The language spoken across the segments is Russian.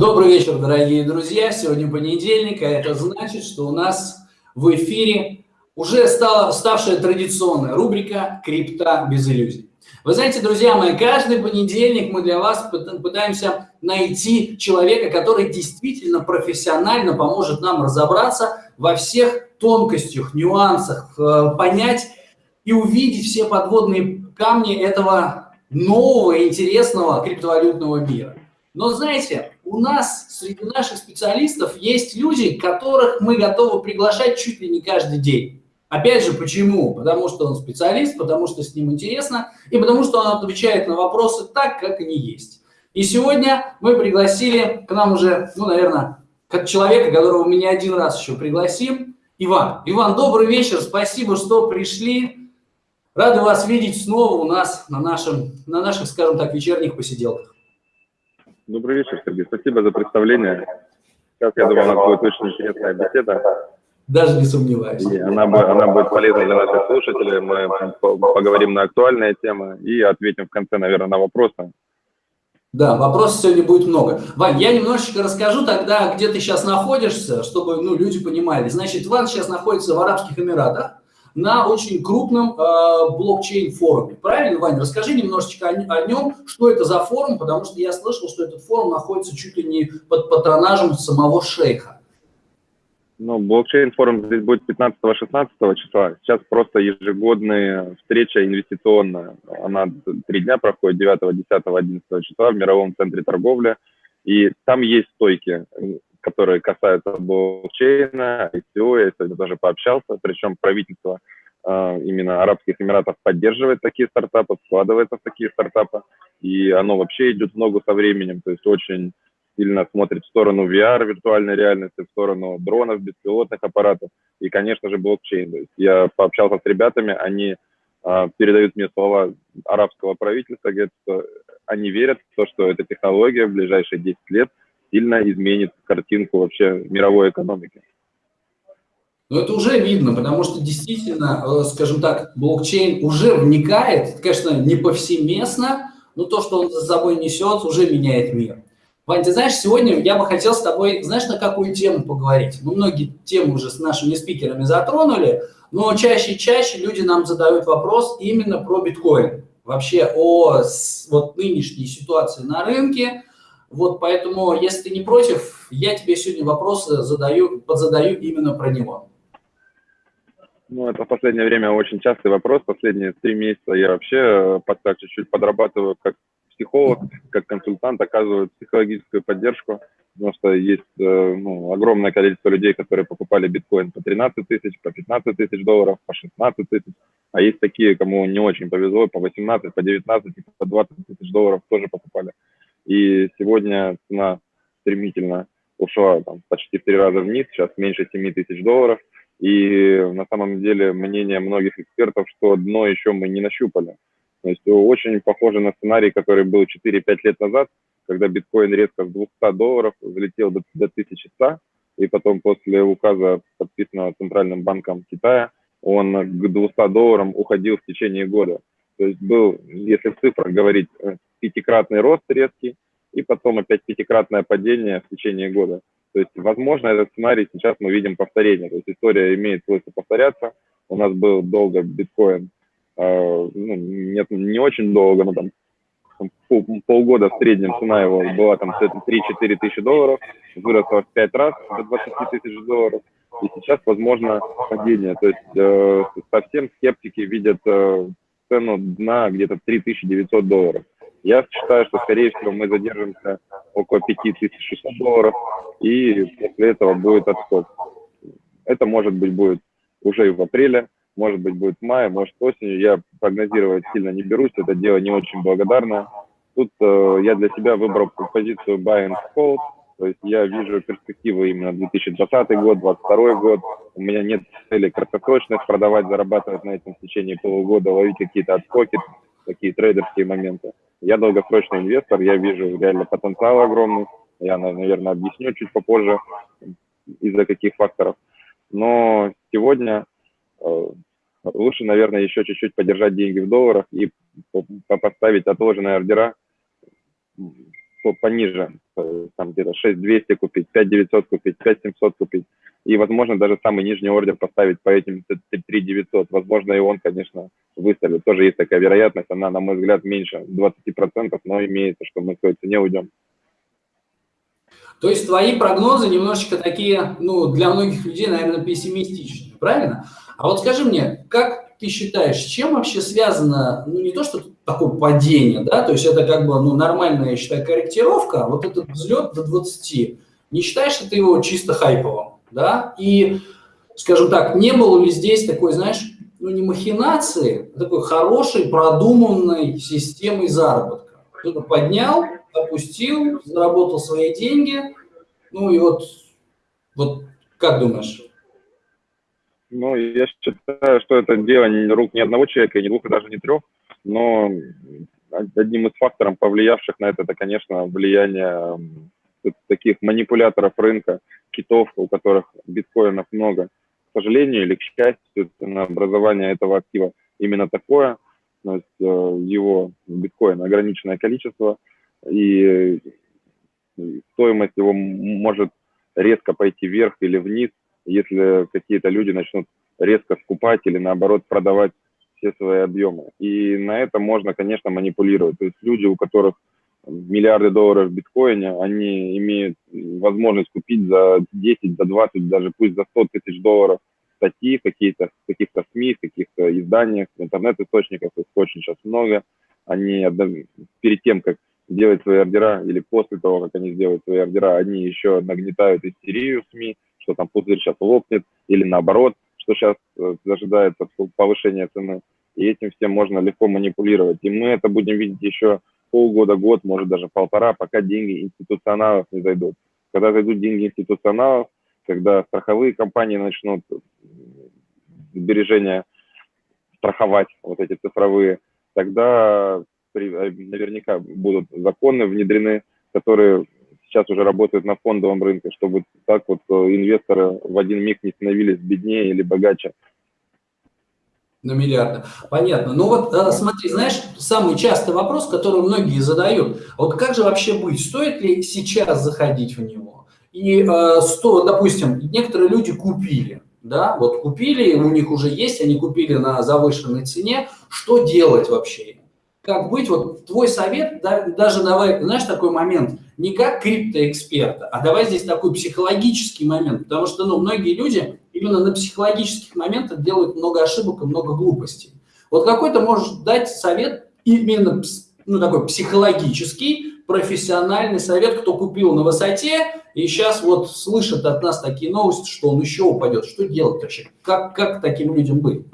Добрый вечер, дорогие друзья. Сегодня понедельник, а это значит, что у нас в эфире уже стала ставшая традиционная рубрика «Крипта без иллюзий». Вы знаете, друзья мои, каждый понедельник мы для вас пытаемся найти человека, который действительно профессионально поможет нам разобраться во всех тонкостях, нюансах, э, понять и увидеть все подводные камни этого нового, интересного криптовалютного мира. Но знаете, у нас среди наших специалистов есть люди, которых мы готовы приглашать чуть ли не каждый день. Опять же, почему? Потому что он специалист, потому что с ним интересно, и потому что он отвечает на вопросы так, как они есть. И сегодня мы пригласили к нам уже, ну, наверное, как человека, которого мы не один раз еще пригласим, Иван. Иван, добрый вечер, спасибо, что пришли. Рады вас видеть снова у нас на, нашем, на наших, скажем так, вечерних посиделках. Добрый вечер, Сергей. Спасибо за представление. Сейчас, я думаю, у нас будет очень интересная беседа. Даже не сомневаюсь. И она, она будет полезна для наших слушателей. Мы поговорим на актуальные темы и ответим в конце, наверное, на вопросы. Да, вопросов сегодня будет много. Вань, я немножечко расскажу тогда, где ты сейчас находишься, чтобы ну, люди понимали. Значит, Ван сейчас находится в Арабских Эмиратах на очень крупном э, блокчейн-форуме. Правильно, Ваня? Расскажи немножечко о, о нем, что это за форум, потому что я слышал, что этот форум находится чуть ли не под патронажем самого шейха. Ну, блокчейн-форум здесь будет 15-16 числа. Сейчас просто ежегодная встреча инвестиционная. Она три дня проходит, 9, 10, 11 числа в Мировом центре торговли. И там есть стойки которые касаются блокчейна, ICO, я сегодня тоже пообщался, причем правительство э, именно Арабских Эмиратов поддерживает такие стартапы, вкладывается в такие стартапы, и оно вообще идет в ногу со временем, то есть очень сильно смотрит в сторону VR, виртуальной реальности, в сторону дронов, беспилотных аппаратов и, конечно же, блокчейн. То есть я пообщался с ребятами, они э, передают мне слова арабского правительства, говорят, что они верят в то, что эта технология в ближайшие 10 лет сильно изменит картинку вообще мировой экономики. Но это уже видно, потому что действительно, э, скажем так, блокчейн уже вникает, конечно, не повсеместно, но то, что он за собой несет, уже меняет мир. Вань, ты знаешь, сегодня я бы хотел с тобой, знаешь, на какую тему поговорить? Мы многие темы уже с нашими спикерами затронули, но чаще и чаще люди нам задают вопрос именно про биткоин. Вообще о вот нынешней ситуации на рынке, вот поэтому, если ты не против, я тебе сегодня вопросы задаю, подзадаю именно про него. Ну, это в последнее время очень частый вопрос. Последние три месяца я вообще э, под чуть-чуть подрабатываю как психолог, как консультант, оказываю психологическую поддержку, потому что есть э, ну, огромное количество людей, которые покупали биткоин по 13 тысяч, по 15 тысяч долларов, по 16 тысяч, а есть такие, кому не очень повезло, по 18, по 19 и по 20 тысяч долларов тоже покупали. И сегодня цена стремительно ушла там, почти в три раза вниз, сейчас меньше 7 тысяч долларов. И на самом деле мнение многих экспертов, что дно еще мы не нащупали. То есть очень похоже на сценарий, который был 4-5 лет назад, когда биткоин резко с 200 долларов взлетел до, до 1100, и потом после указа, подписанного Центральным банком Китая, он к 200 долларам уходил в течение года. То есть был, если в цифрах говорить, э, пятикратный рост резкий, и потом опять пятикратное падение в течение года. То есть, возможно, этот сценарий сейчас мы видим повторение. То есть история имеет свойство повторяться. У нас был долго биткоин, э, ну, нет, не очень долго, но там пол, полгода в среднем цена его была там 3-4 тысячи долларов, выросла в 5 раз до 20 тысяч долларов, и сейчас возможно падение. То есть э, совсем скептики видят э, цену дна где-то 3900 долларов. Я считаю, что, скорее всего, мы задержимся около 5600 долларов, и после этого будет отскок. Это, может быть, будет уже и в апреле, может быть, будет в мае, может, осенью. Я прогнозировать сильно не берусь, это дело не очень благодарное. Тут э, я для себя выбрал позицию buy and hold, то есть я вижу перспективы именно 2020 год, 2022 год. У меня нет цели краткосрочных продавать, зарабатывать на этом в течение полугода, ловить какие-то отскоки, такие трейдерские моменты. Я долгосрочный инвестор, я вижу реально потенциал огромный. Я, наверное, объясню чуть попозже, из-за каких факторов. Но сегодня э, лучше, наверное, еще чуть-чуть подержать деньги в долларах и поставить отложенные ордера пониже, там где-то 6200 купить, 5900 купить, 5700 купить. И, возможно, даже самый нижний ордер поставить по этим 3900. Возможно, и он, конечно, выстрелит. Тоже есть такая вероятность. Она, на мой взгляд, меньше 20%, но имеется, что мы к той цене уйдем. То есть твои прогнозы немножечко такие, ну, для многих людей, наверное, пессимистичные, правильно? А вот скажи мне, как ты считаешь, чем вообще связано, ну, не то, что такое падение, да, то есть это как бы, ну, нормальная, я считаю, корректировка, вот этот взлет до 20, не считаешь ли ты его чисто хайповым, да? И, скажем так, не было ли здесь такой, знаешь, ну, не махинации, а такой хорошей, продуманной системой заработка? Кто-то поднял, опустил, заработал свои деньги, ну и вот, вот как думаешь? Ну, я считаю, что это дело рук ни одного человека, ни двух, и даже не трех, но одним из факторов, повлиявших на это, это, конечно, влияние таких манипуляторов рынка, китов, у которых биткоинов много. К сожалению или к счастью, образование этого актива именно такое, то есть э, его биткоин ограниченное количество – и стоимость его может резко пойти вверх или вниз, если какие-то люди начнут резко скупать или наоборот продавать все свои объемы. И на это можно, конечно, манипулировать. То есть люди, у которых миллиарды долларов в биткоине, они имеют возможность купить за 10, за 20, даже пусть за 100 тысяч долларов статьи какие-то, каких-то СМИ, каких-то изданиях, интернет-источников, их очень сейчас много. Они перед тем, как делать свои ордера, или после того, как они сделают свои ордера, они еще нагнетают истерию в СМИ, что там пузырь сейчас лопнет, или наоборот, что сейчас э, ожидается повышение цены. И этим всем можно легко манипулировать. И мы это будем видеть еще полгода, год, может даже полтора, пока деньги институционалов не зайдут. Когда зайдут деньги институционалов, когда страховые компании начнут сбережения страховать, вот эти цифровые, тогда Э, наверняка будут законы внедрены, которые сейчас уже работают на фондовом рынке, чтобы так вот э, инвесторы в один миг не становились беднее или богаче. На миллиарды. Понятно. Ну вот э, смотри, знаешь, самый частый вопрос, который многие задают, вот как же вообще быть, стоит ли сейчас заходить в него? И э, сто, допустим, некоторые люди купили, да, вот купили, у них уже есть, они купили на завышенной цене, что делать вообще? как быть, вот твой совет, да, даже давай, знаешь, такой момент, не как криптоэксперта, а давай здесь такой психологический момент, потому что, ну, многие люди именно на психологических моментах делают много ошибок и много глупостей. Вот какой то можешь дать совет именно, ну, такой психологический, профессиональный совет, кто купил на высоте и сейчас вот слышит от нас такие новости, что он еще упадет. Что делать вообще? Как, как таким людям быть?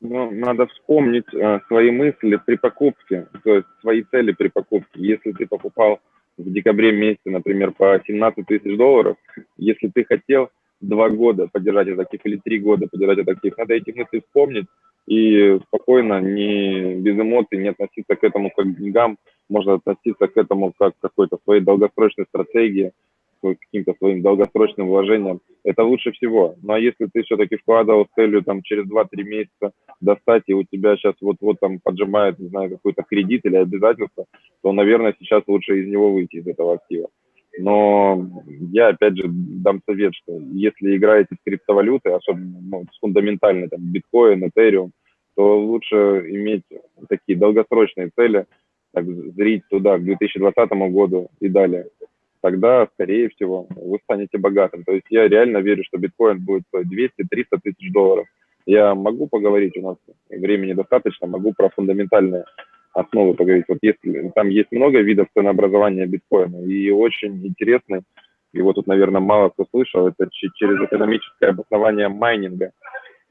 Ну, надо вспомнить э, свои мысли при покупке, то есть свои цели при покупке. Если ты покупал в декабре месяце, например, по 17 тысяч долларов, если ты хотел два года поддержать этот актив или три года поддержать этот актив, надо эти мысли вспомнить и спокойно, не без эмоций, не относиться к этому как к деньгам, можно относиться к этому как к какой-то своей долгосрочной стратегии, каким-то своим долгосрочным вложением, это лучше всего. Ну а если ты все-таки вкладывал с целью там через 2-3 месяца достать, и у тебя сейчас вот-вот там поджимает, не знаю, какой-то кредит или обязательство, то, наверное, сейчас лучше из него выйти, из этого актива. Но я, опять же, дам совет, что если играете с криптовалютой, особенно ну, с фундаментальной, там, биткоин, этериум, то лучше иметь такие долгосрочные цели, так, зрить туда к 2020 году и далее тогда, скорее всего, вы станете богатым. То есть я реально верю, что биткоин будет стоить 200-300 тысяч долларов. Я могу поговорить, у нас времени достаточно, могу про фундаментальные основы поговорить. Вот если там есть много видов ценообразования биткоина, и очень интересный, его тут, наверное, мало кто слышал, это через экономическое обоснование майнинга.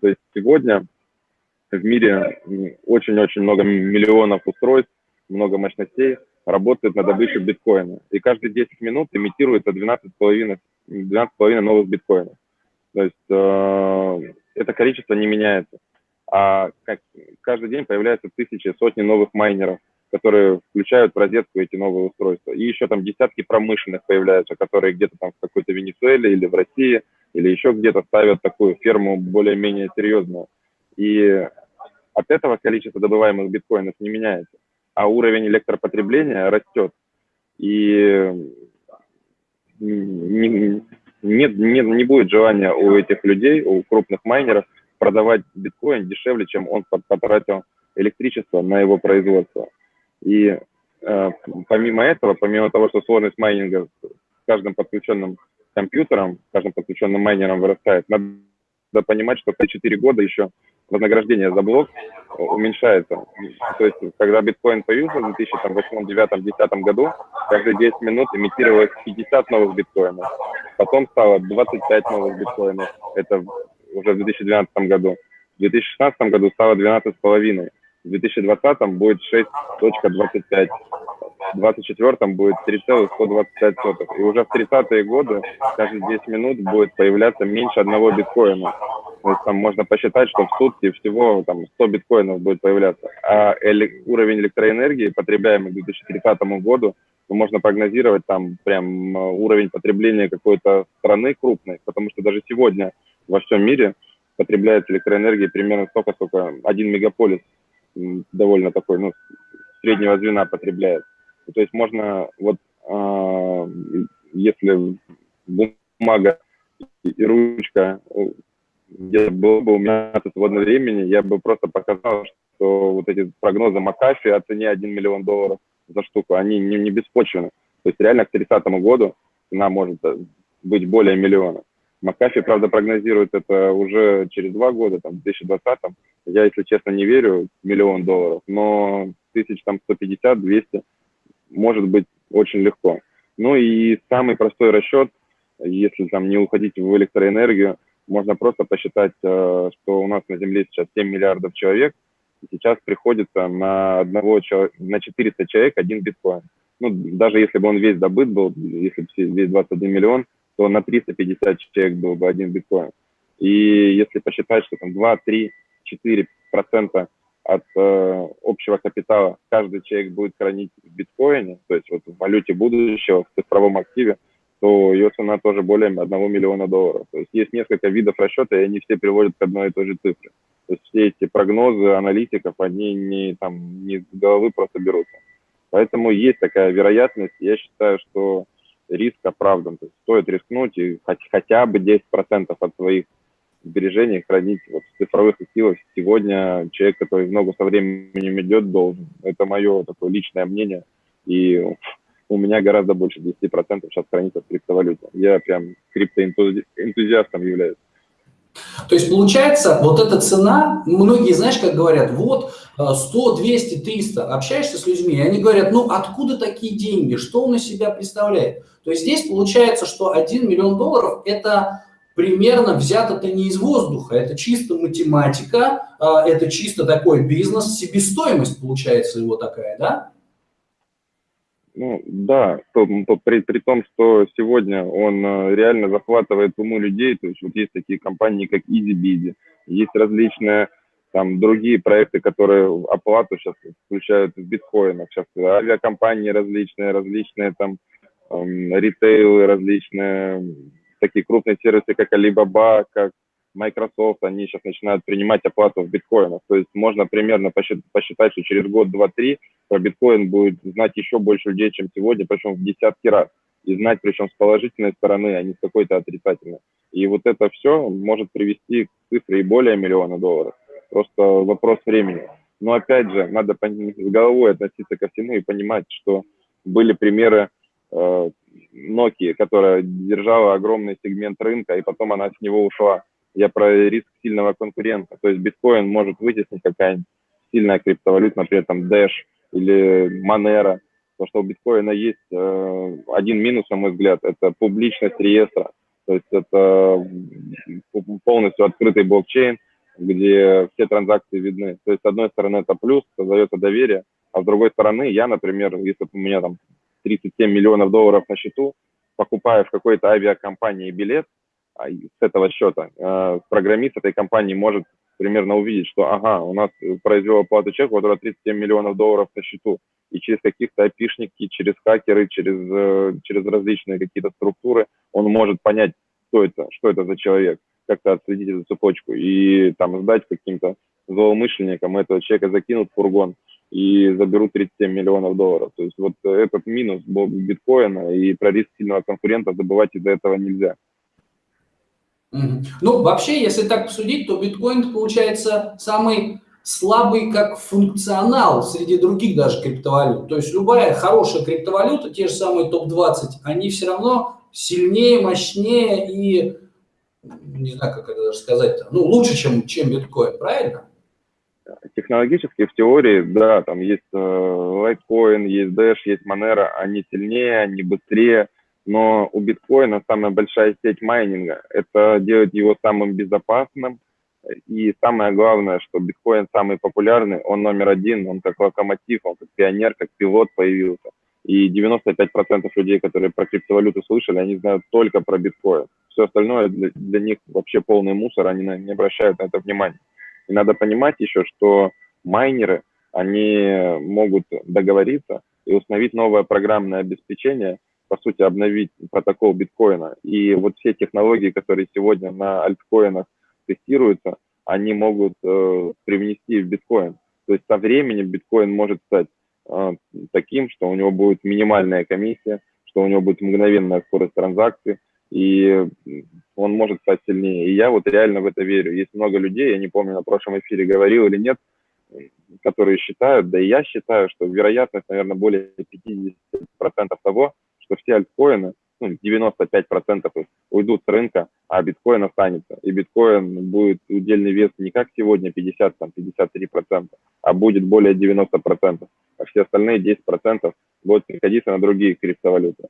То есть сегодня в мире очень-очень много миллионов устройств, много мощностей, работает на добычу биткоина. И каждые 10 минут имитируется 12,5 12 новых биткоинов. То есть э, это количество не меняется. А как, каждый день появляются тысячи, сотни новых майнеров, которые включают в розетку эти новые устройства. И еще там десятки промышленных появляются, которые где-то там в какой-то Венесуэле или в России, или еще где-то ставят такую ферму более-менее серьезную. И от этого количество добываемых биткоинов не меняется а уровень электропотребления растет. И не, нет, не будет желания у этих людей, у крупных майнеров продавать биткоин дешевле, чем он потратил электричество на его производство. И э, помимо этого, помимо того, что сложность майнинга с каждым подключенным компьютером, с каждым подключенным майнером вырастает, надо понимать, что за 4 года еще вознаграждение за блок уменьшается. То есть, когда биткоин появился в 2008, 2009, 2010 году, каждые 10 минут имитировалось 50 новых биткоинов. Потом стало 25 новых биткоинов. Это уже в 2012 году. В 2016 году стало 12,5. В 2020 будет 6.25. В 2024 будет 3,125. И уже в 30-е годы каждые 10 минут будет появляться меньше одного биткоина. То есть там можно посчитать, что в сутки всего там 100 биткоинов будет появляться. А эли уровень электроэнергии, потребляемый к 2030 году, можно прогнозировать там прям э, уровень потребления какой-то страны крупной, потому что даже сегодня во всем мире потребляется электроэнергии примерно столько, сколько один мегаполис довольно такой, ну, среднего звена потребляет. То есть можно, вот, э, если бумага и ручка где было бы у меня свободное времени, я бы просто показал, что вот эти прогнозы Макафи о цене 1 миллион долларов за штуку, они не, не беспочвены. То есть реально к 30 году цена может э, быть более миллиона. Макафи, правда, прогнозирует это уже через два года, там, в 2020 -м. Я, если честно, не верю миллион долларов, но тысяч там 150-200 может быть очень легко. Ну и самый простой расчет, если там не уходить в электроэнергию, можно просто посчитать, э, что у нас на Земле сейчас 7 миллиардов человек, и сейчас приходится на одного на 400 человек один биткоин. Ну, даже если бы он весь добыт был, если бы весь 21 миллион, то на 350 человек был бы один биткоин. И если посчитать, что там 2, 3, 4 процента от э, общего капитала каждый человек будет хранить в биткоине, то есть вот в валюте будущего, в цифровом активе, то ее цена тоже более 1 миллиона долларов. То есть есть несколько видов расчета, и они все приводят к одной и той же цифре. То есть все эти прогнозы аналитиков, они не, там, не с головы просто берутся. Поэтому есть такая вероятность. Я считаю, что риск оправдан. То есть стоит рискнуть и хоть, хотя бы 10% от своих сбережений хранить вот в цифровых активах. Сегодня человек, который в ногу со временем идет, должен. Это мое такое личное мнение. И у меня гораздо больше 10% сейчас хранится в криптовалюте. Я прям криптоэнтузиастом являюсь. То есть получается, вот эта цена, многие, знаешь, как говорят, вот 100, 200, 300, общаешься с людьми, и они говорят, ну откуда такие деньги, что он из себя представляет? То есть здесь получается, что 1 миллион долларов – это примерно взято-то не из воздуха, это чисто математика, а, это чисто такой бизнес, себестоимость получается его такая, да? Ну, да, то, при, при том, что сегодня он э, реально захватывает уму людей, то есть вот есть такие компании, как EasyBizy, есть различные там другие проекты, которые оплату сейчас включают в биткоинах, сейчас авиакомпании различные, различные там эм, ритейлы, различные такие крупные сервисы, как Alibaba, как Microsoft, они сейчас начинают принимать оплату в биткоинах. То есть можно примерно посчитать, что через год, два, три про биткоин будет знать еще больше людей, чем сегодня, причем в десятки раз. И знать, причем с положительной стороны, а не с какой-то отрицательной. И вот это все может привести к цифре и более миллиона долларов. Просто вопрос времени. Но опять же, надо с головой относиться ко всему и понимать, что были примеры э, Nokia, которая держала огромный сегмент рынка, и потом она с него ушла я про риск сильного конкурента. То есть биткоин может вытеснить какая-нибудь сильная криптовалюта, например, там Dash или Monero. Потому что у биткоина есть э, один минус, на мой взгляд, это публичность реестра. То есть это полностью открытый блокчейн, где все транзакции видны. То есть, с одной стороны, это плюс, создается доверие, а с другой стороны, я, например, если у меня там 37 миллионов долларов на счету, покупаю в какой-то авиакомпании билет, с этого счета э, программист этой компании может примерно увидеть, что ага, у нас произвел оплату чек, у которого 37 миллионов долларов на счету, и через каких-то опишники, через хакеры, через, э, через различные какие-то структуры он может понять, кто это, что это за человек, как-то отследить эту цепочку и там сдать каким-то злоумышленникам этого человека закинут в фургон, и заберут 37 миллионов долларов. То есть вот этот минус биткоина, и про риск сильного конкурента забывать из-за этого нельзя. Ну, вообще, если так посудить, то биткоин получается самый слабый как функционал среди других даже криптовалют. То есть любая хорошая криптовалюта, те же самые топ-20, они все равно сильнее, мощнее и, не знаю, как это даже сказать, ну, лучше, чем, чем биткоин, правильно? Технологически, в теории, да, там есть э, Litecoin, есть Dash, есть Monero, они сильнее, они быстрее, но у биткоина самая большая сеть майнинга. Это делает его самым безопасным. И самое главное, что биткоин самый популярный, он номер один, он как локомотив, он как пионер, как пилот появился. И 95% людей, которые про криптовалюту слышали, они знают только про биткоин. Все остальное для, для них вообще полный мусор, они не обращают на это внимания. И надо понимать еще, что майнеры, они могут договориться и установить новое программное обеспечение, по сути, обновить протокол биткоина. И вот все технологии, которые сегодня на альткоинах тестируются, они могут э, привнести в биткоин. То есть со временем биткоин может стать э, таким, что у него будет минимальная комиссия, что у него будет мгновенная скорость транзакций, и он может стать сильнее. И я вот реально в это верю. Есть много людей, я не помню, на прошлом эфире говорил или нет, которые считают, да и я считаю, что вероятность, наверное, более 50% того, что все альткоины, ну, 95% уйдут с рынка, а биткоин останется. И биткоин будет удельный вес не как сегодня 50, там, 53%, а будет более 90%. А все остальные 10% будут приходиться на другие криптовалюты.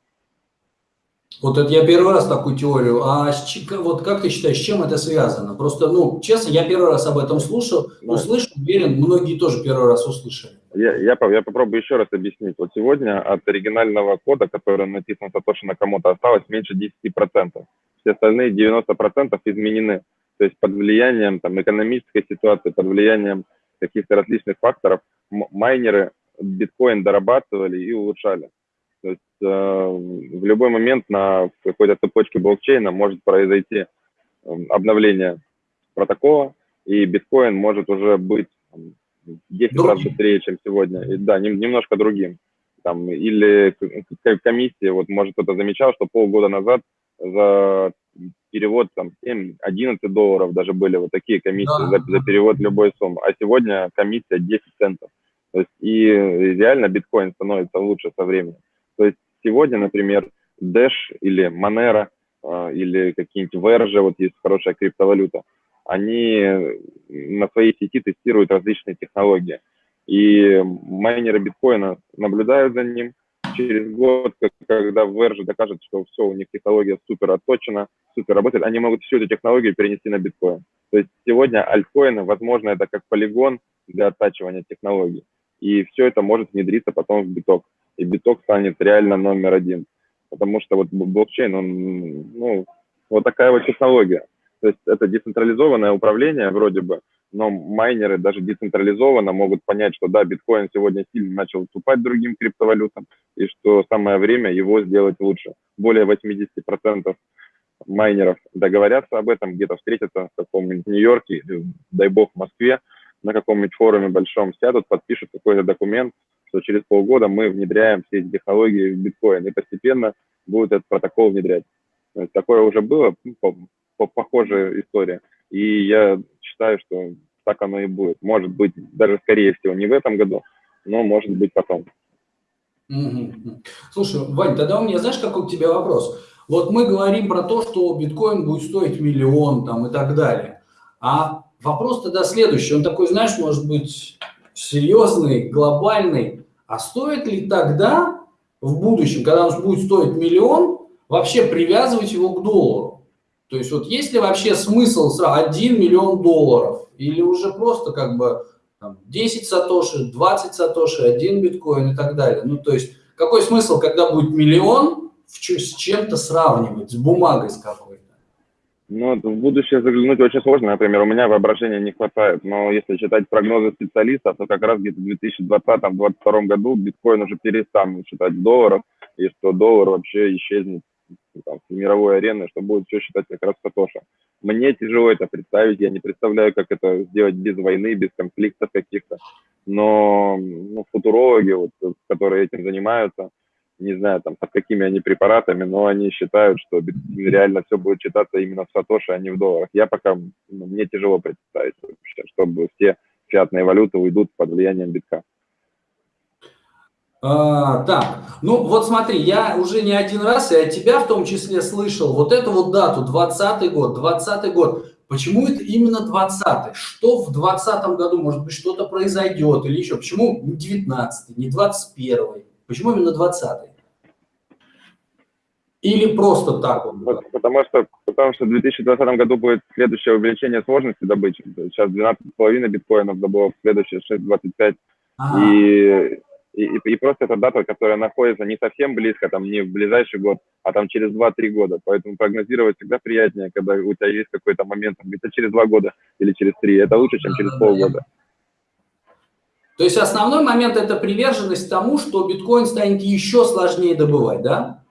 Вот это я первый раз такую теорию. А вот как ты считаешь, с чем это связано? Просто, ну, честно, я первый раз об этом слушал, услышал, уверен, многие тоже первый раз услышали. Я, я, я попробую еще раз объяснить. Вот сегодня от оригинального кода, который написан Сатоши Накамото, осталось меньше 10%. Все остальные 90% изменены. То есть под влиянием там, экономической ситуации, под влиянием каких-то различных факторов майнеры биткоин дорабатывали и улучшали. То есть э, в любой момент на какой-то цепочке блокчейна может произойти э, обновление протокола, и биткоин может уже быть 10 другим. раз быстрее, чем сегодня. И, да, нем, немножко другим. Там, или комиссия, вот может кто-то замечал, что полгода назад за перевод там 7-11 долларов даже были вот такие комиссии да. за, за перевод любой суммы, а сегодня комиссия 10 центов. То есть и реально биткоин становится лучше со временем. То есть сегодня, например, Dash или Monero э, или какие-нибудь Verge, вот есть хорошая криптовалюта, они на своей сети тестируют различные технологии. И майнеры биткоина наблюдают за ним. Через год, когда Verge докажет, что все, у них технология супер отточена, супер работает, они могут всю эту технологию перенести на биткоин. То есть сегодня альткоины, возможно, это как полигон для оттачивания технологий. И все это может внедриться потом в биток. И биток станет реально номер один. Потому что вот блокчейн, он, ну, вот такая вот технология. То есть это децентрализованное управление вроде бы, но майнеры даже децентрализованно могут понять, что да, биткоин сегодня сильно начал уступать другим криптовалютам, и что самое время его сделать лучше. Более 80% майнеров договорятся об этом, где-то встретятся в каком-нибудь Нью-Йорке, дай бог, в Москве, на каком-нибудь форуме большом сядут, подпишут какой-то документ, что через полгода мы внедряем все эти технологии в биткоин, и постепенно будет этот протокол внедрять. Такое уже было, похожая история. И я считаю, что так оно и будет. Может быть, даже скорее всего не в этом году, но может быть потом. Слушай, Вань, тогда у меня, знаешь, какой к тебе вопрос? Вот мы говорим про то, что биткоин будет стоить миллион там и так далее. А вопрос тогда следующий. Он такой, знаешь, может быть серьезный, глобальный. А стоит ли тогда в будущем, когда он будет стоить миллион, вообще привязывать его к доллару? То есть вот есть ли вообще смысл сразу 1 миллион долларов или уже просто как бы там, 10 сатоши, 20 сатоши, 1 биткоин и так далее. Ну то есть какой смысл, когда будет миллион, с чем-то сравнивать, с бумагой с какой-то? Ну, в будущее заглянуть очень сложно. Например, у меня воображения не хватает. Но если читать прогнозы специалистов, то как раз где-то в 2020-2022 году биткоин уже перестанет считать долларов, и что доллар вообще исчезнет там, с мировой арены, что будет все считать как раз Сатоша. Мне тяжело это представить, я не представляю, как это сделать без войны, без конфликтов каких-то. Но ну, футурологи, вот, которые этим занимаются, не знаю, там, под какими они препаратами, но они считают, что реально все будет читаться именно в сатоши, а не в долларах. Я пока, ну, мне тяжело представить вообще, чтобы все фиатные валюты уйдут под влиянием битка. А, так, ну вот смотри, я уже не один раз, от тебя в том числе слышал вот эту вот дату, 20 год, 20 год. Почему это именно 20 Что в 20 году, может быть, что-то произойдет или еще? Почему не 19 не 21 -й? Почему именно 20 Или просто так он? Потому что, потому что в 2020 году будет следующее увеличение сложности добычи. Сейчас 12,5 биткоинов добыло, следующее 6,25. Ага. И, и, и просто это дата, которая находится не совсем близко, там не в ближайший год, а там через 2-3 года. Поэтому прогнозировать всегда приятнее, когда у тебя есть какой-то момент, где-то через 2 года или через 3. Это лучше, чем через полгода. То есть основной момент – это приверженность тому, что биткоин станет еще сложнее добывать, да?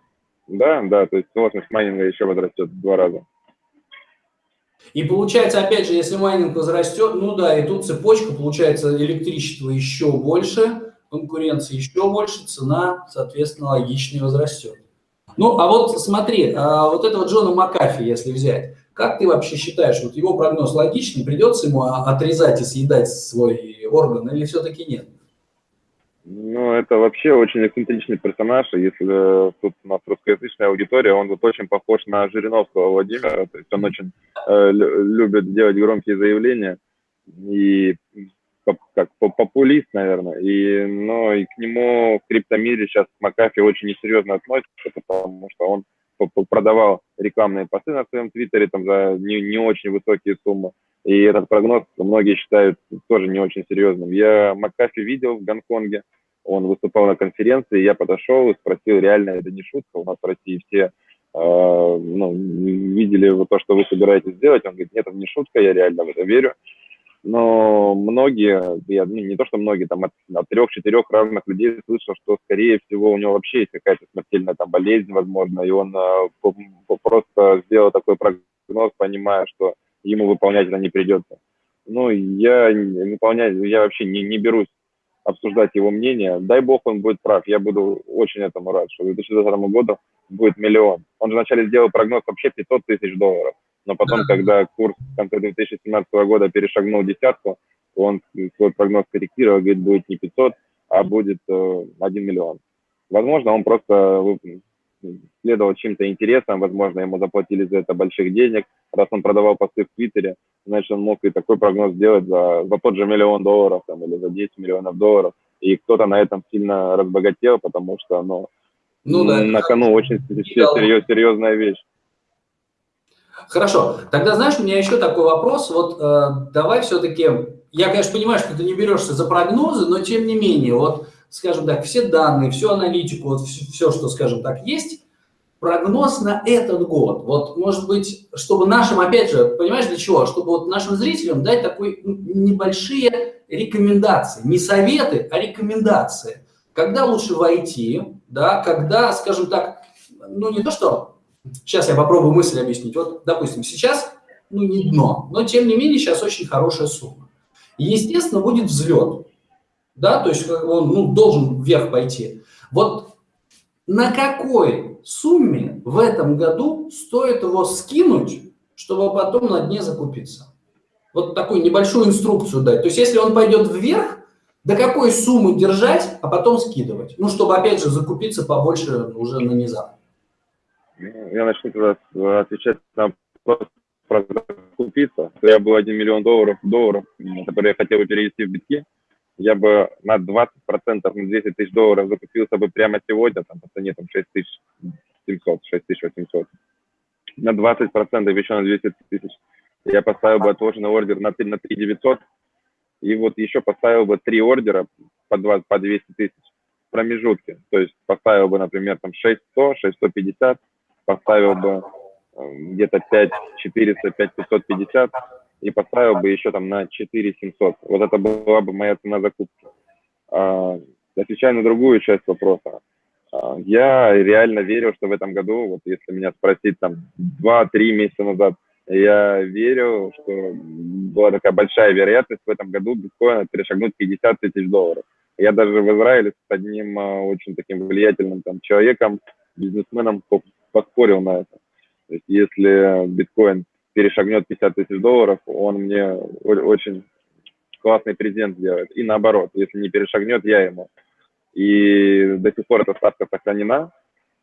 Да, да, то есть сложность майнинга еще возрастет в два раза. И получается, опять же, если майнинг возрастет, ну да, и тут цепочка, получается, электричество еще больше, конкуренция еще больше, цена, соответственно, логичнее возрастет. Ну, а вот смотри, а вот этого Джона Макафи, если взять, как ты вообще считаешь, вот его прогноз логичный, придется ему отрезать и съедать свой орган или все-таки нет? Ну, это вообще очень эксцентричный персонаж, если тут у нас русскоязычная аудитория, он вот очень похож на Жириновского Владимира, то есть он очень э, любит делать громкие заявления и как популист, наверное, и, но и к нему в криптомире сейчас Макафи очень несерьезно относится, потому что он продавал рекламные посты на своем твиттере там за не, не очень высокие суммы. И этот прогноз многие считают тоже не очень серьезным. Я Макафи видел в Гонконге, он выступал на конференции, я подошел и спросил, реально это не шутка, у нас в России все э, ну, видели вот то, что вы собираетесь сделать. Он говорит, нет, это не шутка, я реально в это верю. Но многие, я, ну, не то что многие, там от, от трех-четырех разных людей слышал, что, скорее всего, у него вообще есть какая-то смертельная там болезнь, возможно, и он э, просто сделал такой прогноз, понимая, что ему выполнять это не придется. Ну, я выполнять, я вообще не, не берусь обсуждать его мнение. Дай бог, он будет прав. Я буду очень этому рад, что к 2020 году будет миллион. Он же вначале сделал прогноз вообще 500 тысяч долларов. Но потом, когда курс в конце 2017 года перешагнул десятку, он свой прогноз корректировал, говорит, будет не 500, а будет э, 1 миллион. Возможно, он просто следовал чем-то интересным, возможно, ему заплатили за это больших денег. Раз он продавал посты в Твиттере, значит, он мог и такой прогноз сделать за, за тот же миллион долларов там, или за 10 миллионов долларов. И кто-то на этом сильно разбогател, потому что ну, ну, да, на кону очень серьез, серьезная вещь. Хорошо, тогда знаешь, у меня еще такой вопрос. Вот э, давай все-таки, я, конечно, понимаю, что ты не берешься за прогнозы, но тем не менее, вот скажем так, все данные, всю аналитику, вот все, все, что, скажем так, есть, прогноз на этот год. Вот, может быть, чтобы нашим, опять же, понимаешь, для чего? Чтобы вот нашим зрителям дать такой ну, небольшие рекомендации. Не советы, а рекомендации. Когда лучше войти, да, когда, скажем так, ну не то что, сейчас я попробую мысль объяснить. Вот, допустим, сейчас, ну не дно, но тем не менее сейчас очень хорошая сумма. естественно, будет взлет да, то есть он ну, должен вверх пойти. Вот на какой сумме в этом году стоит его скинуть, чтобы потом на дне закупиться? Вот такую небольшую инструкцию дать. То есть если он пойдет вверх, до какой суммы держать, а потом скидывать? Ну, чтобы, опять же, закупиться побольше уже на низах. Я начну тогда отвечать на вопрос про закупиться. Я был 1 миллион долларов, долларов, который я хотел перевести в битки я бы на 20% на 200 тысяч долларов закупился бы прямо сегодня, там по цене там 6700, 6800. На 20% еще на 200 тысяч я поставил бы отложенный ордер на, на 3900, и вот еще поставил бы три ордера по, 20, по 200 тысяч в промежутке. То есть поставил бы, например, там 6100, 6150, поставил бы э, где-то 5400, 5550, и поставил бы еще там на 4 700. Вот это была бы моя цена закупки. А, отвечая на другую часть вопроса, а, я реально верил, что в этом году, вот если меня спросить там 2-3 месяца назад, Я верю, что была такая большая вероятность в этом году биткоина перешагнуть 50 тысяч долларов. Я даже в Израиле с одним а, очень таким влиятельным там, человеком, бизнесменом поспорил на это. То есть если биткоин перешагнет 50 тысяч долларов, он мне очень классный презент сделает. И наоборот, если не перешагнет, я ему. И до сих пор эта ставка сохранена.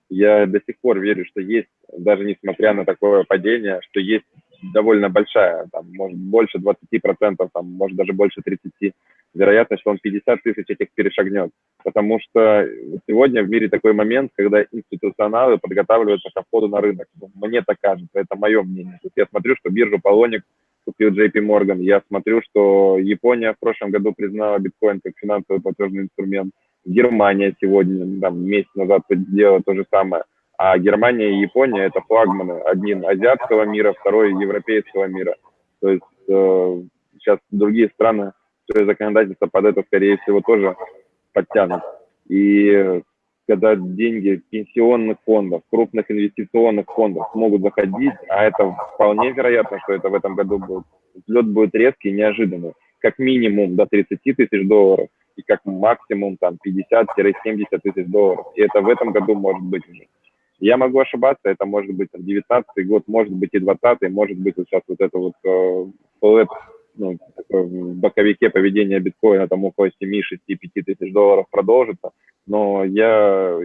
Я до сих пор верю, что есть, даже несмотря на такое падение, что есть довольно большая, там, может, больше 20%, там, может, даже больше 30%, вероятность, что он 50 тысяч этих перешагнет. Потому что сегодня в мире такой момент, когда институционалы подготавливаются к входу на рынок. Мне так кажется, это мое мнение. То есть я смотрю, что биржу Полоник купил JP Morgan, я смотрю, что Япония в прошлом году признала биткоин как финансовый платежный инструмент, Германия сегодня, там, месяц назад сделала то же самое. А Германия и Япония – это флагманы. Один азиатского мира, второй европейского мира. То есть э, сейчас другие страны свое законодательство под это, скорее всего, тоже подтянут. И когда деньги пенсионных фондов, крупных инвестиционных фондов могут заходить, а это вполне вероятно, что это в этом году будет, взлет будет резкий, неожиданный, как минимум до 30 тысяч долларов и как максимум там 50-70 тысяч долларов. И это в этом году может быть уже. Я могу ошибаться, это может быть 19 год, может быть и 20 может быть вот сейчас вот это вот э, ну, в боковике поведения биткоина там около 7-6-5 тысяч долларов продолжится, но я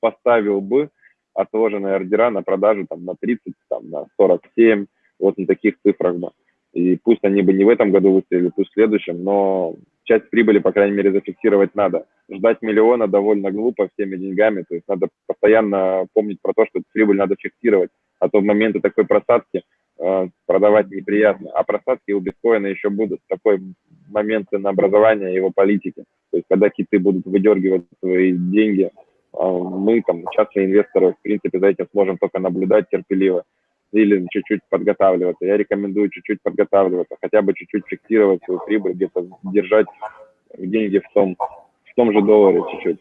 поставил бы отложенные ордера на продажу там на 30, там на 47, вот на таких цифрах бы. И пусть они бы не в этом году выстрелили, пусть в следующем, но часть прибыли, по крайней мере, зафиксировать надо. Ждать миллиона довольно глупо всеми деньгами, то есть надо постоянно помнить про то, что прибыль надо фиксировать, а то в моменты такой просадки продавать неприятно. А просадки у биткоина еще будут. Такой момент ценообразования его политики. То есть, когда киты будут выдергивать свои деньги, э, мы, там, частные инвесторы, в принципе, за этим сможем только наблюдать терпеливо или чуть-чуть подготавливаться. Я рекомендую чуть-чуть подготавливаться, хотя бы чуть-чуть фиксировать свою прибыль, где-то держать деньги в том, в том же долларе чуть-чуть.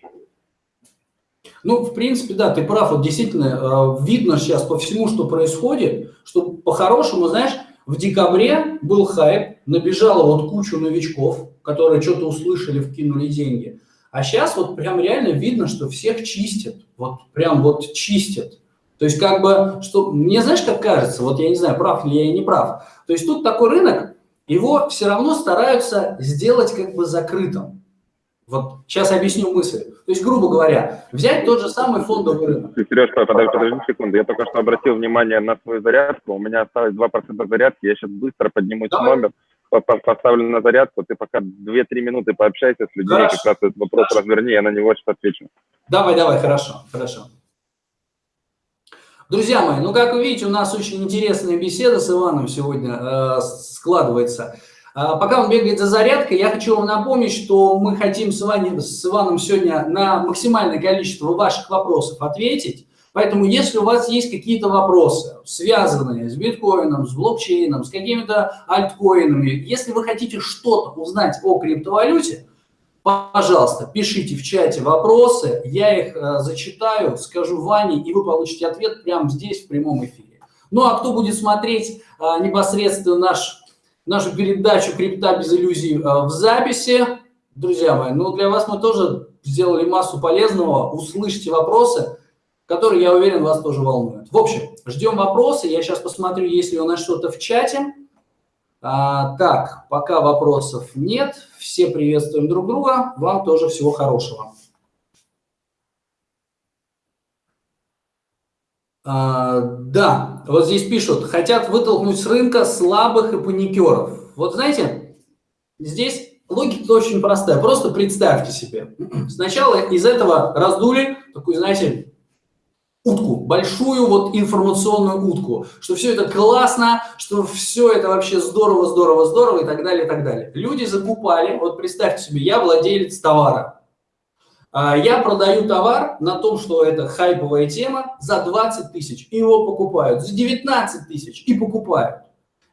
Ну, в принципе, да, ты прав. Вот действительно, э, видно сейчас по всему, что происходит, что по-хорошему, знаешь, в декабре был хайп, набежало вот кучу новичков, которые что-то услышали, вкинули деньги. А сейчас вот прям реально видно, что всех чистят. Вот прям вот чистят. То есть как бы, что мне знаешь, как кажется, вот я не знаю, прав ли я или не прав. То есть тут такой рынок, его все равно стараются сделать как бы закрытым. Вот сейчас объясню мысль. То есть, грубо говоря, взять тот же самый фондовый рынок. Сереж, подожди, подожди секунду. Я только что обратил внимание на свою зарядку. У меня осталось 2% зарядки. Я сейчас быстро поднимусь Давай. номер, поставлю на зарядку. Ты пока 2-3 минуты пообщайся с людьми, хорошо. как раз этот вопрос хорошо. разверни, я на него сейчас отвечу. Давай, давай, хорошо, хорошо. Друзья мои, ну, как вы видите, у нас очень интересная беседа с Иваном сегодня э, складывается. А, пока он бегает за зарядкой, я хочу вам напомнить, что мы хотим с, вами, с Иваном сегодня на максимальное количество ваших вопросов ответить. Поэтому, если у вас есть какие-то вопросы, связанные с биткоином, с блокчейном, с какими-то альткоинами, если вы хотите что-то узнать о криптовалюте, пожалуйста, пишите в чате вопросы, я их э, зачитаю, скажу Ване, и вы получите ответ прямо здесь, в прямом эфире. Ну, а кто будет смотреть э, непосредственно наш нашу передачу «Крипта без иллюзий» э, в записи. Друзья мои, ну для вас мы тоже сделали массу полезного. Услышьте вопросы, которые, я уверен, вас тоже волнуют. В общем, ждем вопросы. Я сейчас посмотрю, есть ли у нас что-то в чате. А, так, пока вопросов нет. Все приветствуем друг друга. Вам тоже всего хорошего. А, да, вот здесь пишут, хотят вытолкнуть с рынка слабых и паникеров. Вот знаете, здесь логика очень простая. Просто представьте себе. Сначала из этого раздули такую, знаете, утку, большую вот информационную утку, что все это классно, что все это вообще здорово, здорово, здорово и так далее, и так далее. Люди закупали, вот представьте себе, я владелец товара, я продаю товар на том, что это хайповая тема, за 20 тысяч, и его покупают, за 19 тысяч, и покупают.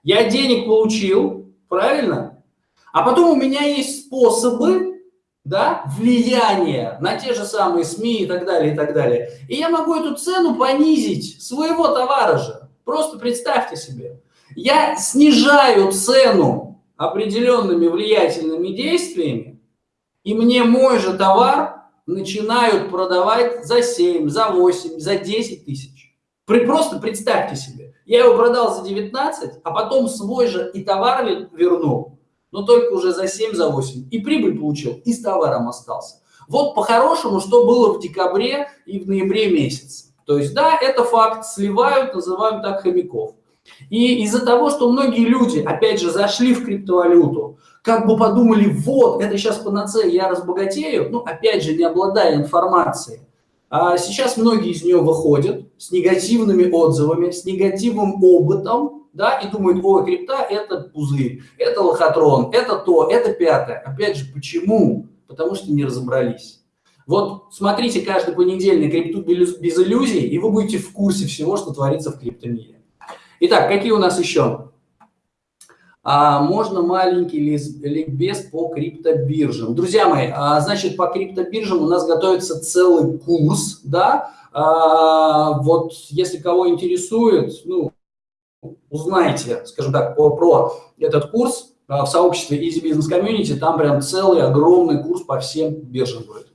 Я денег получил, правильно? А потом у меня есть способы да, влияния на те же самые СМИ и так далее, и так далее. И я могу эту цену понизить своего товара же. Просто представьте себе. Я снижаю цену определенными влиятельными действиями, и мне мой же товар начинают продавать за 7, за 8, за 10 тысяч. Просто представьте себе. Я его продал за 19, а потом свой же и товар вернул, но только уже за 7, за 8. И прибыль получил, и с товаром остался. Вот по-хорошему, что было в декабре и в ноябре месяце. То есть, да, это факт, сливают, называем так, хомяков. И из-за того, что многие люди, опять же, зашли в криптовалюту, как бы подумали, вот, это сейчас панацея, я разбогатею, ну, опять же, не обладая информацией. А сейчас многие из нее выходят с негативными отзывами, с негативным опытом, да, и думают, ой, крипта – это пузырь, это лохотрон, это то, это пятое. Опять же, почему? потому что не разобрались. Вот смотрите каждый понедельник крипту без иллюзий, и вы будете в курсе всего, что творится в криптомире. Итак, какие у нас еще? А, можно маленький ликбез по криптобиржам. Друзья мои, а, значит, по криптобиржам у нас готовится целый курс, да, а, вот если кого интересует, ну, узнайте, скажем так, про, про этот курс, а, в сообществе Easy Business Community, там прям целый огромный курс по всем биржам будет.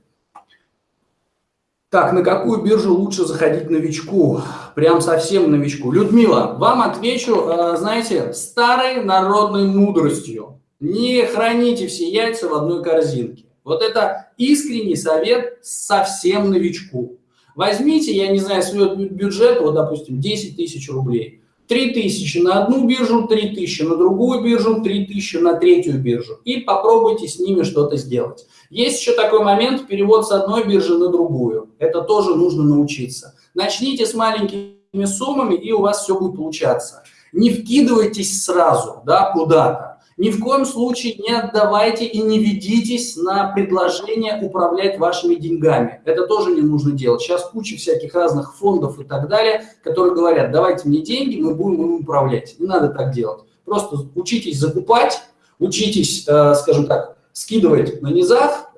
Так, на какую биржу лучше заходить новичку? Прям совсем новичку. Людмила, вам отвечу, а, знаете, старой народной мудростью. Не храните все яйца в одной корзинке. Вот это искренний совет совсем новичку. Возьмите, я не знаю, свой бюджет, вот, допустим, 10 тысяч рублей – 3000 на одну биржу, 3000 на другую биржу, 3000 на третью биржу. И попробуйте с ними что-то сделать. Есть еще такой момент, перевод с одной биржи на другую. Это тоже нужно научиться. Начните с маленькими суммами, и у вас все будет получаться. Не вкидывайтесь сразу да, куда-то. Ни в коем случае не отдавайте и не ведитесь на предложение управлять вашими деньгами. Это тоже не нужно делать. Сейчас куча всяких разных фондов и так далее, которые говорят, давайте мне деньги, мы будем им управлять. Не надо так делать. Просто учитесь закупать, учитесь, э, скажем так, скидывать на низах,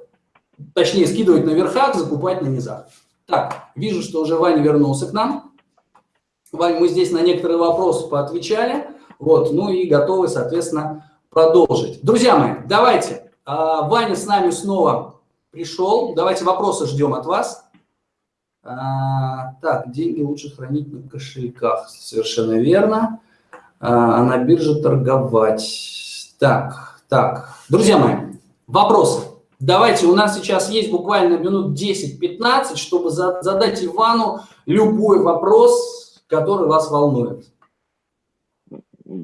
точнее скидывать на верхах, закупать на низах. Так, вижу, что уже Ваня вернулся к нам. Вань, мы здесь на некоторые вопросы поотвечали. Вот, ну и готовы, соответственно, продолжить. Друзья мои, давайте. А, Ваня с нами снова пришел. Давайте вопросы ждем от вас. А, так, деньги лучше хранить на кошельках. Совершенно верно. А, а на бирже торговать. Так, так. Друзья мои, вопросы. Давайте, у нас сейчас есть буквально минут 10-15, чтобы задать Ивану любой вопрос, который вас волнует.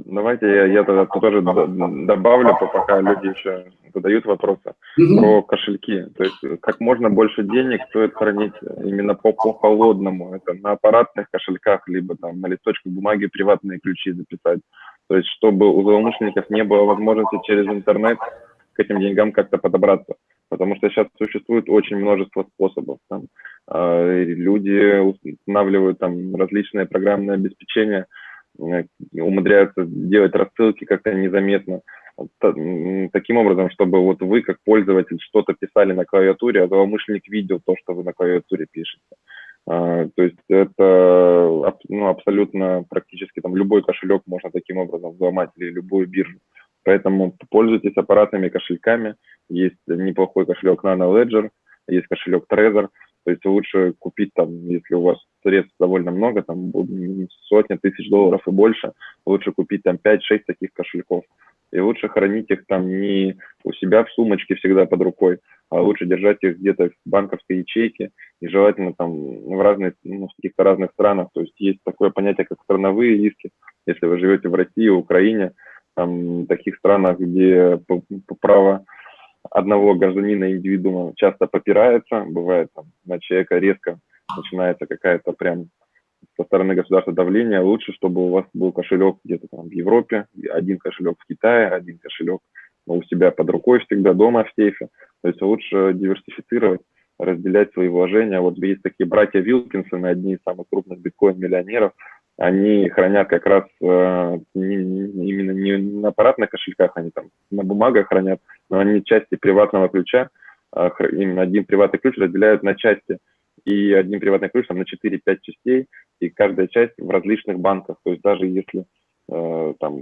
Давайте я, я тогда тоже добавлю, пока люди еще задают вопросы mm-hmm. про кошельки. То есть как можно больше денег стоит хранить именно по, по холодному. Это на аппаратных кошельках, либо там на листочках бумаги приватные ключи записать. То есть чтобы у злоумышленников не было возможности через интернет к этим деньгам как-то подобраться. Потому что сейчас существует очень множество способов. Там, э, люди устанавливают там различные программные обеспечения, Э, умудряются делать рассылки как-то незаметно. Таким образом, чтобы вот вы, как пользователь, что-то писали на клавиатуре, а злоумышленник видел то, что вы на клавиатуре пишете. А, то есть это ну, абсолютно практически там любой кошелек можно таким образом взломать или любую биржу. Поэтому пользуйтесь аппаратными кошельками. Есть неплохой кошелек Nano Ledger, есть кошелек Trezor – то есть лучше купить там, если у вас средств довольно много, там сотни тысяч долларов и больше, лучше купить там 5-6 таких кошельков. И лучше хранить их там не у себя в сумочке всегда под рукой, а лучше держать их где-то в банковской ячейке и желательно там в разных, ну, в каких-то разных странах. То есть есть такое понятие, как страновые риски. Если вы живете в России, Украине, там, таких странах, где право одного гражданина индивидуума часто попирается, бывает там на человека резко начинается какая-то прям со стороны государства давление, лучше, чтобы у вас был кошелек где-то там в Европе, один кошелек в Китае, один кошелек у себя под рукой всегда дома в сейфе. То есть лучше диверсифицировать, разделять свои вложения. Вот есть такие братья Вилкинсоны, одни из самых крупных биткоин-миллионеров, они хранят как раз э, не, не, именно не на аппаратных кошельках, они там на бумагах хранят, но они части приватного ключа, э, именно один приватный ключ разделяют на части. И одним приватным ключ там, на 4-5 частей, и каждая часть в различных банках. То есть даже если э, там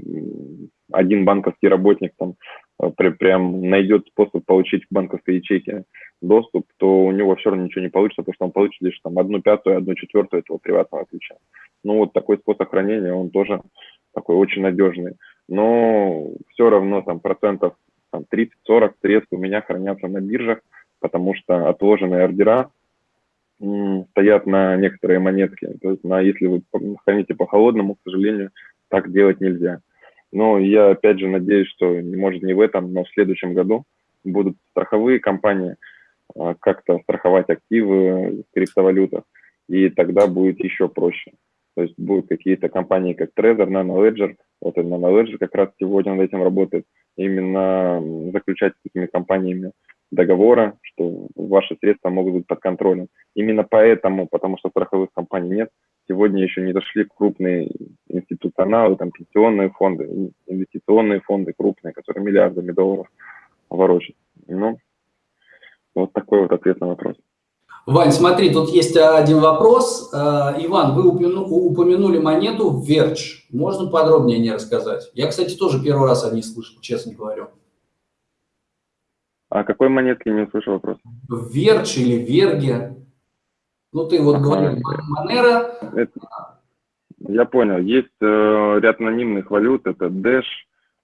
один банковский работник там э, при, прям найдет способ получить к банковской ячейке доступ, то у него все равно ничего не получится, потому что он получит лишь там одну пятую, одну четвертую этого приватного ключа. Ну вот такой способ хранения, он тоже такой очень надежный. Но все равно там процентов там, 30-40 средств у меня хранятся на биржах, потому что отложенные ордера стоят на некоторые монетки. То есть на, если вы храните по холодному, к сожалению, так делать нельзя. Но я опять же надеюсь, что может не в этом, но в следующем году будут страховые компании а, как-то страховать активы в криптовалютах, и тогда будет еще проще. То есть будут какие-то компании, как Trezor, NanoLedger, вот NanoLedger как раз сегодня над этим работает, именно заключать с этими компаниями договора, что ваши средства могут быть под контролем. Именно поэтому, потому что страховых компаний нет, сегодня еще не дошли крупные институционалы, там пенсионные фонды, инвестиционные фонды крупные, которые миллиардами долларов ворочат. Ну, вот такой вот ответ на вопрос. Вань, смотри, тут есть один вопрос. Э, Иван, вы упомянули монету Верч. Можно подробнее не рассказать? Я, кстати, тоже первый раз о ней слышал, честно говорю. А какой монетки не слышал вопрос? Верч или Верге? Ну, ты вот говорил, Монера. Это, я понял. Есть э, ряд анонимных валют. Это Dash,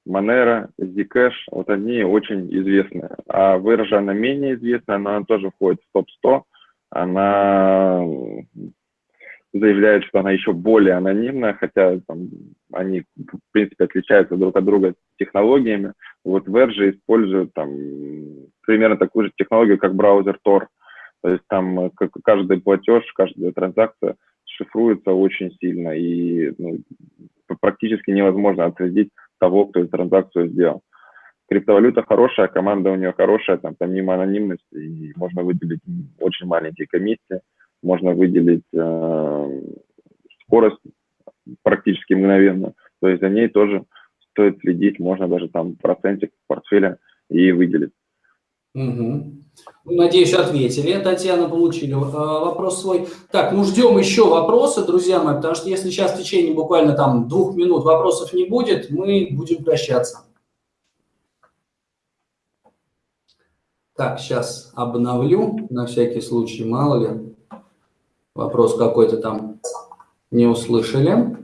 Monero, Zcash. Вот они очень известные. А Verge, она менее известная, но она тоже входит в топ-100. Она заявляет, что она еще более анонимная, хотя там, они, в принципе, отличаются друг от друга технологиями. Вот Verge использует там примерно такую же технологию, как браузер Tor. То есть там э, каждый платеж, каждая транзакция шифруется очень сильно, и ну, практически невозможно отследить того, кто эту транзакцию сделал. Криптовалюта хорошая, команда у нее хорошая, там помимо анонимности, и можно выделить очень маленькие комиссии, можно выделить э, скорость практически мгновенно. То есть за ней тоже стоит следить, можно даже там процентик портфеля и выделить. Угу. Надеюсь, ответили. Татьяна, получили э, вопрос свой. Так, ну ждем еще вопросы, друзья мои, потому что если сейчас в течение буквально там двух минут вопросов не будет, мы будем прощаться. Так, сейчас обновлю, на всякий случай, мало ли, вопрос какой-то там не услышали.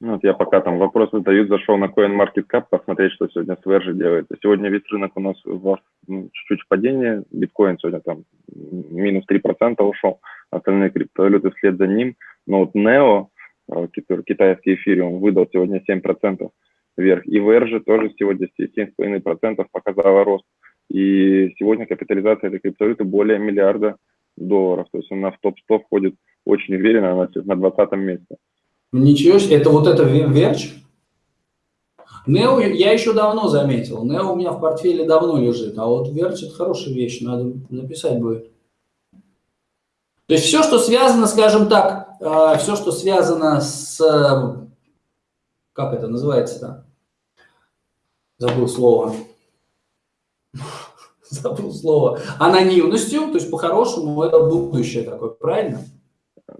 Ну, вот я пока там вопросы задают, зашел на CoinMarketCap посмотреть, что сегодня с Verge делает. Сегодня весь рынок у нас в ну, чуть-чуть падение. Биткоин сегодня там минус 3% ушел, остальные криптовалюты вслед за ним. Но вот Neo, э, китайский эфириум, выдал сегодня 7% вверх. И Verge тоже сегодня 7,5% показала рост. И сегодня капитализация этой криптовалюты более миллиарда долларов. То есть она в топ-100 входит очень уверенно, она на 20 месте. Ничего себе, это вот это Верч? Нео я еще давно заметил. Нео у меня в портфеле давно лежит, а вот Верч это хорошая вещь, надо написать будет. То есть все, что связано, скажем так, э, все, что связано с, как это называется-то? забыл слово, забыл слово, анонимностью, то есть по-хорошему это будущее такое, правильно?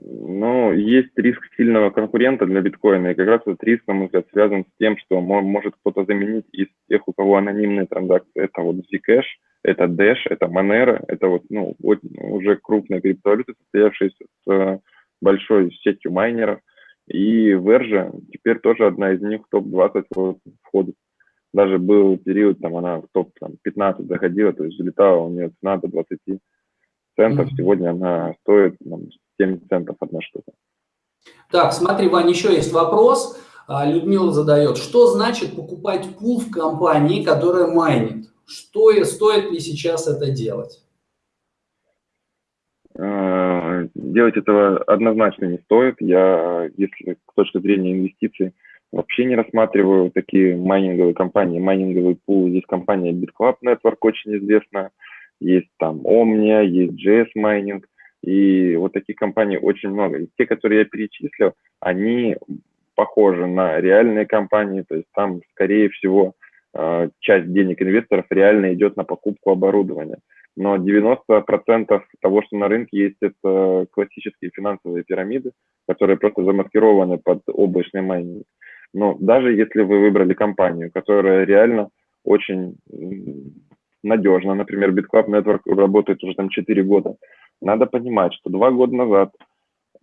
Ну, есть риск сильного конкурента для биткоина, и как раз этот риск, на мой взгляд, связан с тем, что может кто-то заменить из тех, у кого анонимные транзакции. Это вот Zcash, это Dash, это Monero, это вот, ну, уже крупные криптовалюты, состоявшиеся с э, большой сетью майнеров. И Verge теперь тоже одна из них в топ-20 вот, входит даже был период, там она в топ-15 заходила, то есть залетала у нее цена до 20 центов, mm-hmm. сегодня она стоит там, 7 центов одна штука. Так, смотри, Вань, еще есть вопрос. А, Людмила задает, что значит покупать пул в компании, которая майнит? Что и стоит ли сейчас это делать? А, делать этого однозначно не стоит. Я, если с точки зрения инвестиций, Вообще не рассматриваю такие майнинговые компании, майнинговый пул. Есть компания BitClub Network, очень известная. Есть там Omnia, есть JS Mining. И вот таких компаний очень много. И те, которые я перечислил, они похожи на реальные компании. То есть там, скорее всего, э, часть денег инвесторов реально идет на покупку оборудования. но 90% того, что на рынке есть, это классические финансовые пирамиды, которые просто замаскированы под облачный майнинг. Но даже если вы выбрали компанию, которая реально очень надежно, например, BitClub Network работает уже там 4 года, надо понимать, что два года назад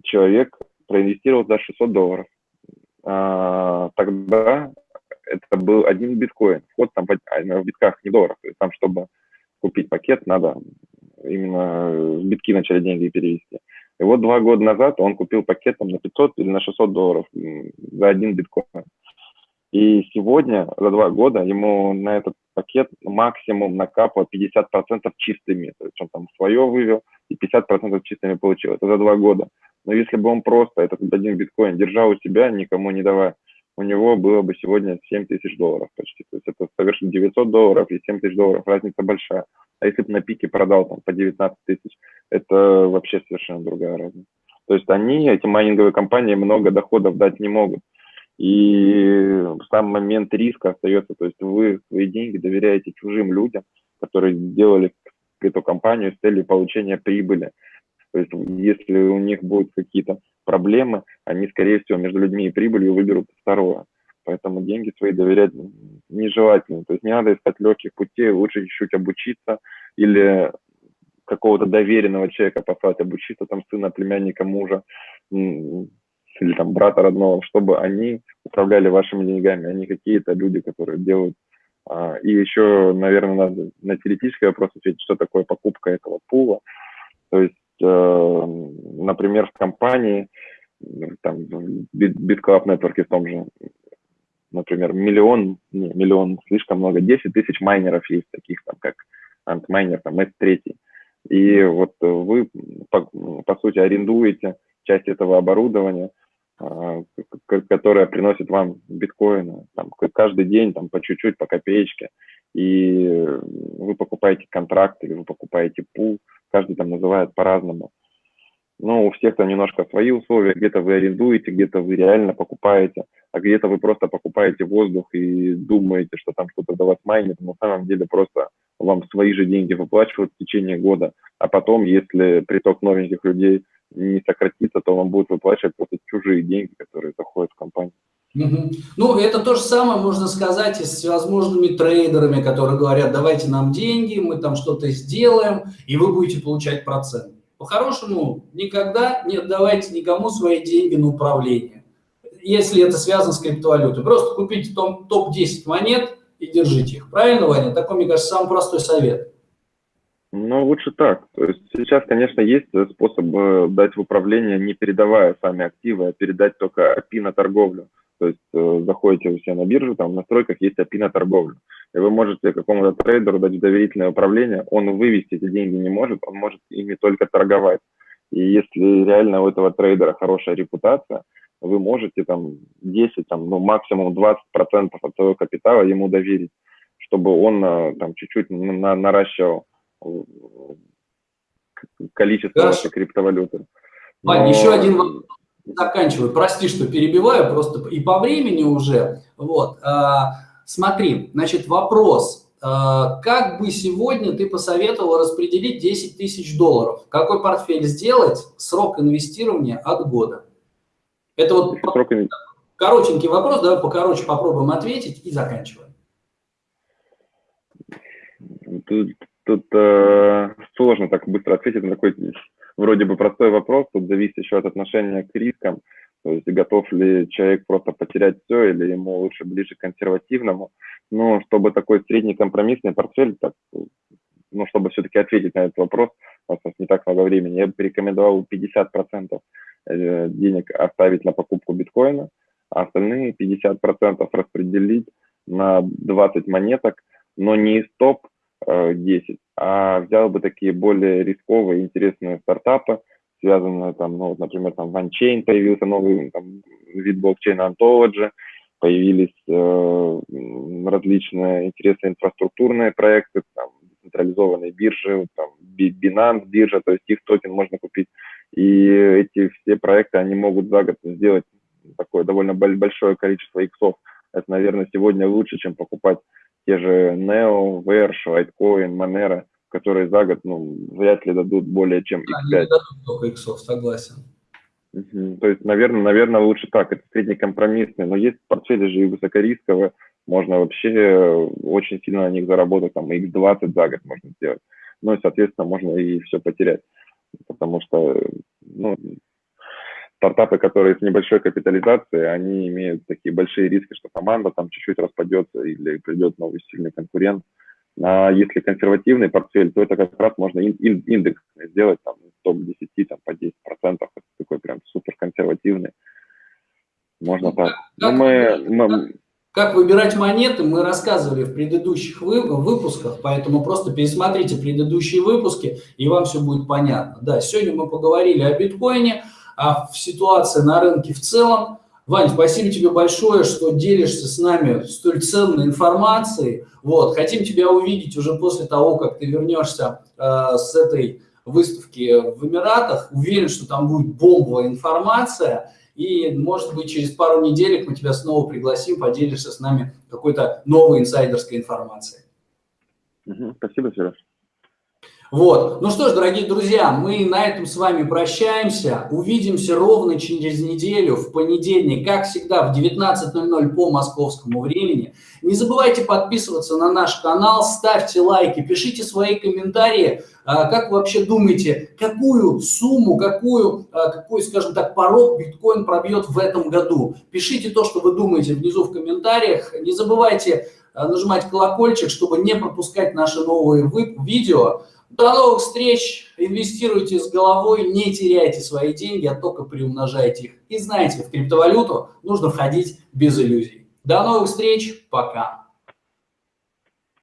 человек проинвестировал за 600 долларов. А, тогда это был один биткоин. Вход там а, в битках не долларов. То есть там, чтобы купить пакет, надо именно в битки начали деньги перевести. И вот два года назад он купил пакет там, на 500 или на 600 долларов за один биткоин. И сегодня, за два года, ему на этот пакет максимум накапало 50% чистыми. То есть он там свое вывел и 50% чистыми получил. Это за два года. Но если бы он просто этот один биткоин держал у себя, никому не давая, у него было бы сегодня 7 тысяч долларов почти. То есть это совершенно 900 долларов и 7 тысяч долларов, разница большая. А если бы на пике продал там по 19 тысяч, это вообще совершенно другая разница. То есть они, эти майнинговые компании, много доходов дать не могут. И сам момент риска остается, то есть вы свои деньги доверяете чужим людям, которые сделали эту компанию с целью получения прибыли. То есть если у них будут какие-то проблемы, они, скорее всего, между людьми и прибылью выберут второе. Поэтому деньги свои доверять нежелательно. То есть не надо искать легких путей, лучше чуть-чуть обучиться или какого-то доверенного человека послать обучиться, там, сына, племянника, мужа или там брата родного, чтобы они управляли вашими деньгами, а не какие-то люди, которые делают. А, и еще, наверное, надо на теоретический вопрос ответить, что такое покупка этого пула. То есть например, в компании, там, в BitClub Network в том же, например, миллион, не, миллион, слишком много, 10 тысяч майнеров есть таких, там, как Antminer, там, S3. И вот вы, по, по сути, арендуете часть этого оборудования, а, которое приносит вам биткоины там, каждый день там, по чуть-чуть, по копеечке. И вы покупаете контракт или вы покупаете пул, каждый там называет по-разному. Но у всех там немножко свои условия, где-то вы арендуете, где-то вы реально покупаете, а где-то вы просто покупаете воздух и думаете, что там кто-то до вас майнит, но на самом деле просто вам свои же деньги выплачивают в течение года, а потом, если приток новеньких людей не сократится, то вам будут выплачивать просто чужие деньги, которые заходят в компанию. Угу. Ну, это то же самое можно сказать и с всевозможными трейдерами, которые говорят, давайте нам деньги, мы там что-то сделаем, и вы будете получать процент. По-хорошему, никогда не отдавайте никому свои деньги на управление, если это связано с криптовалютой. Просто купите топ-10 монет и держите их. Правильно, Ваня? Такой, мне кажется, самый простой совет. Ну, лучше так. То есть сейчас, конечно, есть способ э, дать в управление, не передавая сами активы, а передать только API на торговлю. То есть э, заходите у себя на биржу, там в настройках есть API на торговлю. И вы можете какому-то трейдеру дать доверительное управление, он вывести эти деньги не может, он может ими только торговать. И если реально у этого трейдера хорошая репутация, вы можете там 10, там, ну, максимум 20% от своего капитала ему доверить, чтобы он э, там чуть-чуть на, наращивал э, количество вашей криптовалюты. Вань, еще один вопрос заканчиваю. Прости, что перебиваю, просто и по времени уже. Вот. А, смотри, значит, вопрос. А, как бы сегодня ты посоветовал распределить 10 тысяч долларов? Какой портфель сделать? Срок инвестирования от года. Это вот Срок... коротенький вопрос, давай покороче попробуем ответить и заканчиваем. Тут, тут э, сложно так быстро ответить на такой вроде бы простой вопрос, тут зависит еще от отношения к рискам, то есть готов ли человек просто потерять все или ему лучше ближе к консервативному. Но чтобы такой средний компромиссный портфель, так, ну, чтобы все-таки ответить на этот вопрос, у нас не так много времени, я бы рекомендовал 50% э, денег оставить на покупку биткоина, а остальные 50% распределить на 20 монеток, но не из топ 10, а взял бы такие более рисковые, интересные стартапы, связанные там, ну, вот, например, там в появился новый там, вид блокчейна Ontology, появились э, различные интересные инфраструктурные проекты, там, децентрализованные биржи, там, Binance биржа, то есть их токен можно купить. И эти все проекты, они могут за год сделать такое довольно большое количество иксов. Это, наверное, сегодня лучше, чем покупать те же Neo, Verge, Litecoin, Monero, которые за год, ну, вряд ли дадут более чем x5. Они не дадут только иксов, согласен. Угу. То есть, наверное, наверное, лучше так, это среднекомпромиссные, но есть портфели же и высокорисковые, можно вообще очень сильно на них заработать, там, x20 за год можно сделать. Ну и, соответственно, можно и все потерять, потому что, ну, стартапы, которые с небольшой капитализацией, они имеют такие большие риски, что команда там чуть-чуть распадется или придет новый сильный конкурент. А если консервативный портфель, то это как раз можно индекс сделать, там, топ-10, там, по 10%, это такой прям супер консервативный. Можно ну, так. Как, мы, мы... как выбирать монеты, мы рассказывали в предыдущих выпусках, поэтому просто пересмотрите предыдущие выпуски, и вам все будет понятно. Да, сегодня мы поговорили о биткоине, а в ситуации на рынке в целом. Вань, спасибо тебе большое, что делишься с нами столь ценной информацией. Вот, хотим тебя увидеть уже после того, как ты вернешься э, с этой выставки в Эмиратах. Уверен, что там будет бомбовая информация. И, может быть, через пару недель мы тебя снова пригласим, поделишься с нами какой-то новой инсайдерской информацией. Спасибо, Сереж. Вот. Ну что ж, дорогие друзья, мы на этом с вами прощаемся. Увидимся ровно через неделю, в понедельник, как всегда, в 19.00 по московскому времени. Не забывайте подписываться на наш канал, ставьте лайки, пишите свои комментарии. А, как вы вообще думаете, какую сумму, какую, а, какой, скажем так, порог биткоин пробьет в этом году? Пишите то, что вы думаете внизу в комментариях. Не забывайте а, нажимать колокольчик, чтобы не пропускать наши новые видео. До новых встреч, инвестируйте с головой, не теряйте свои деньги, а только приумножайте их. И знаете, в криптовалюту нужно входить без иллюзий. До новых встреч, пока.